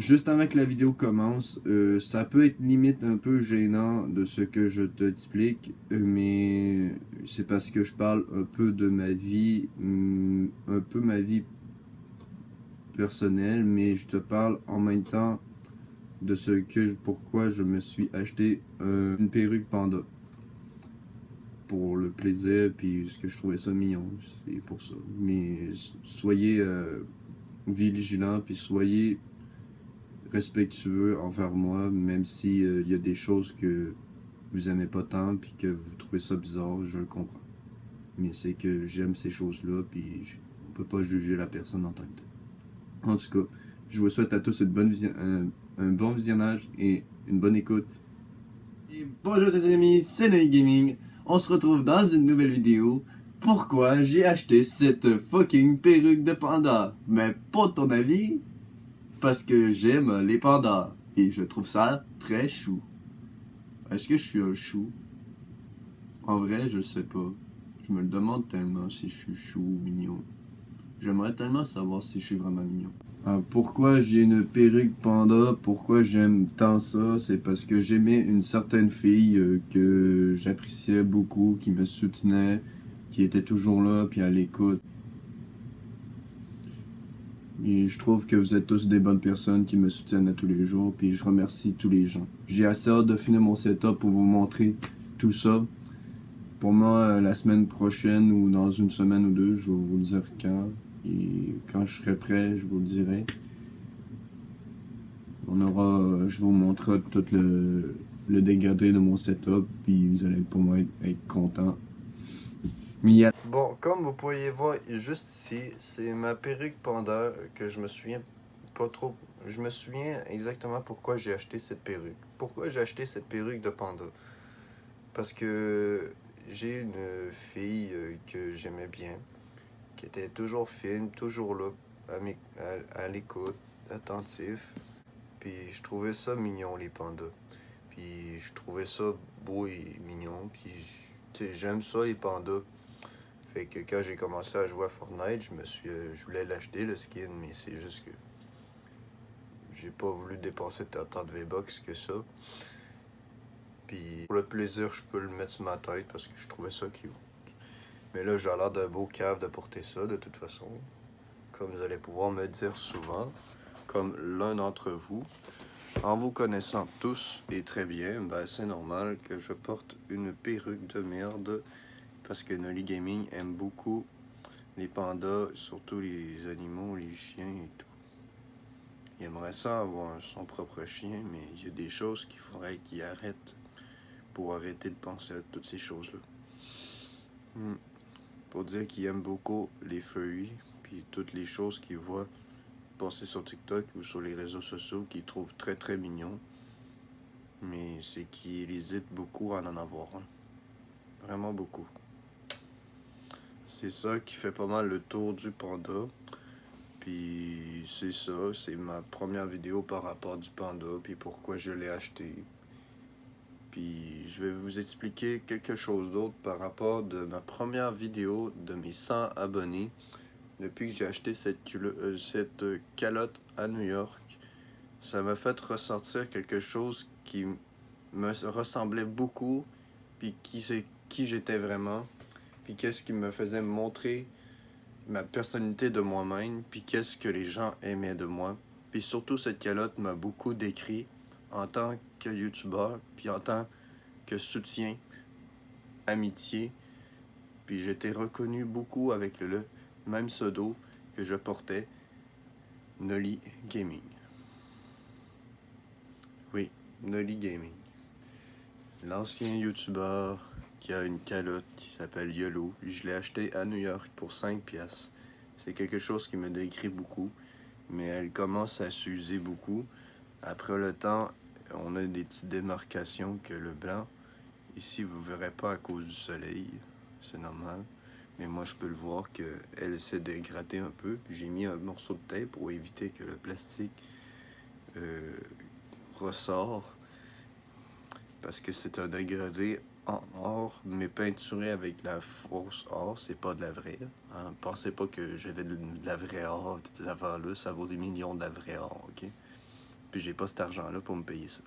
Juste avant que la vidéo commence, euh, ça peut être limite un peu gênant de ce que je t'explique, mais c'est parce que je parle un peu de ma vie, mm, un peu ma vie personnelle, mais je te parle en même temps de ce que, pourquoi je me suis acheté une perruque panda. Pour le plaisir, puis ce que je trouvais ça mignon, c'est pour ça. Mais soyez euh, vigilants, puis soyez respectueux envers moi, même si euh, il y a des choses que vous aimez pas tant puis que vous trouvez ça bizarre, je le comprends. Mais c'est que j'aime ces choses-là puis on peut pas juger la personne en tant que. En tout cas, je vous souhaite à tous une bonne un, bon visionnage et une bonne écoute. Et bonjour les amis, c'est Noï Gaming. On se retrouve dans une nouvelle vidéo. Pourquoi j'ai acheté cette fucking perruque de panda? Mais pas ton avis, parce que j'aime les pandas et je trouve ça très chou. Est-ce que je suis un chou? En vrai, je sais pas. Je me le demande tellement si je suis chou ou mignon. J'aimerais tellement savoir si je suis vraiment mignon. Ah, pourquoi j'ai une perruque panda, pourquoi j'aime tant ça, c'est parce que j'aimais une certaine fille euh, que j'appréciais beaucoup, qui me soutenait, qui était toujours là, puis à l'écoute. Et je trouve que vous êtes tous des bonnes personnes qui me soutiennent à tous les jours. Puis je remercie tous les gens. J'ai assez hâte de finir mon setup pour vous montrer tout ça. Pour moi, euh, la semaine prochaine ou dans une semaine ou deux, je vais vous le dire quand. Et quand je serai prêt, je vous le dirai. On aura, je vous montrerai tout le, le dégradé de mon setup. Puis vous allez pour moi être, être content. Bon, comme vous pouvez voir juste ici, c'est ma perruque panda que je me souviens pas trop. Je me souviens exactement pourquoi j'ai acheté cette perruque. Pourquoi j'ai acheté cette perruque de panda? Parce que j'ai une fille euh, que j'aimais bien, qui était toujours fine, toujours là, à, l'écoute, attentif. Puis je trouvais ça mignon, les pandas. Puis je trouvais ça beau et mignon. Puis j'aime ça, les pandas. Fait que quand j'ai commencé à jouer à Fortnite, je me suis euh, je voulais l'acheter le skin, mais c'est juste que j'ai pas voulu dépenser tant de V-Bucks que ça. Puis pour le plaisir, je peux le mettre sur ma tête parce que je trouvais ça cute. Mais là, j'ai l'air d'un beau cave de porter ça de toute façon. Comme vous allez pouvoir me dire souvent, comme l'un d'entre vous. En vous connaissant tous et très bien, ben, c'est normal que je porte une perruque de merde parce que Nolly Gaming aime beaucoup les pandas, surtout les animaux, les chiens et tout. Il aimerait ça avoir son propre chien, mais il y a des choses qu'il faudrait qu'il arrête pour arrêter de penser à toutes ces choses-là. Hmm. Pour dire qu'il aime beaucoup les feuilles, puis toutes les choses qu'il voit passer sur TikTok ou sur les réseaux sociaux qu'il trouve très très mignons. Mais c'est qu'il hésite beaucoup à en avoir un. Vraiment beaucoup. C'est ça qui fait pas mal le tour du panda. Puis c'est ça, c'est ma première vidéo par rapport du panda, puis pourquoi je l'ai acheté. Puis je vais vous expliquer quelque chose d'autre par rapport de ma première vidéo de mes 100 abonnés. Depuis que j'ai acheté cette, euh, cette calotte à New York, ça m'a fait ressentir quelque chose qui me ressemblait beaucoup, puis qui c'est qui j'étais vraiment puis qu'est-ce qui me faisait montrer ma personnalité de moi-même, puis qu'est-ce que les gens aimaient de moi. Puis surtout, cette calotte m'a beaucoup décrit en tant que youtubeur, puis en tant que soutien, amitié. Puis j'étais reconnu beaucoup avec le, même pseudo que je portais, Nolly Gaming. Oui, Nolly Gaming. L'ancien youtubeur qui a une calotte qui s'appelle Yellow. Je l'ai acheté à New York pour 5 pièces. C'est quelque chose qui me décrit beaucoup, mais elle commence à s'user beaucoup. Après le temps, on a des petites démarcations que le blanc, ici vous verrez pas à cause du soleil, c'est normal. Mais moi je peux le voir qu'elle s'est dégradée un peu. J'ai mis un morceau de tape pour éviter que le plastique euh, ressort. Parce que c'est un dégradé or, mais peinturé avec la fausse or, c'est pas de la vraie. Hein. Pensez pas que j'avais de, la vraie or, affaires-là, ça vaut des millions de la vraie or, ok? Puis j'ai pas cet argent-là pour me payer ça.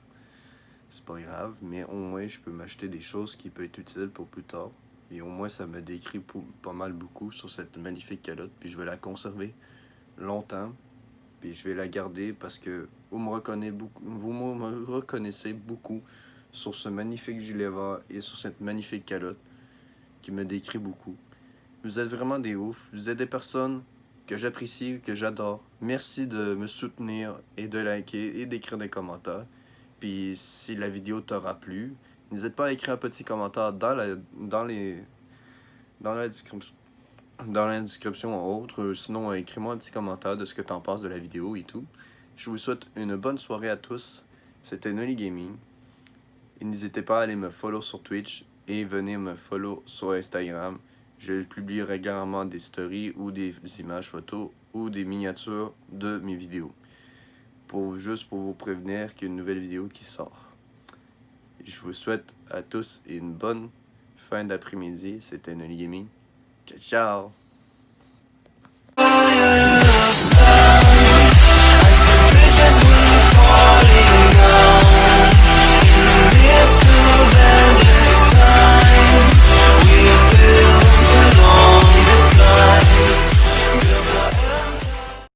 C'est pas grave, mais au moins je peux m'acheter des choses qui peuvent être utiles pour plus tard. Et au moins ça me décrit pas mal beaucoup sur cette magnifique calotte. Puis je vais la conserver longtemps. Puis je vais la garder parce que vous me reconnaissez beaucoup, vous me reconnaissez beaucoup sur ce magnifique gilet vert et sur cette magnifique calotte qui me décrit beaucoup. Vous êtes vraiment des oufs. Vous êtes des personnes que j'apprécie, que j'adore. Merci de me soutenir et de liker et d'écrire des commentaires. Puis si la vidéo t'aura plu, n'hésite pas à écrire un petit commentaire dans la, dans les, dans la description. Dans la description ou autre, sinon écris-moi un petit commentaire de ce que t'en penses de la vidéo et tout. Je vous souhaite une bonne soirée à tous. C'était Nolly Gaming. Et n'hésitez pas à aller me follow sur Twitch et venez me follow sur Instagram. Je publie régulièrement des stories ou des images photos ou des miniatures de mes vidéos. Pour, juste pour vous prévenir qu'il y a une nouvelle vidéo qui sort. Je vous souhaite à tous une bonne fin d'après-midi. C'était Nolly Gaming. Ciao, ciao!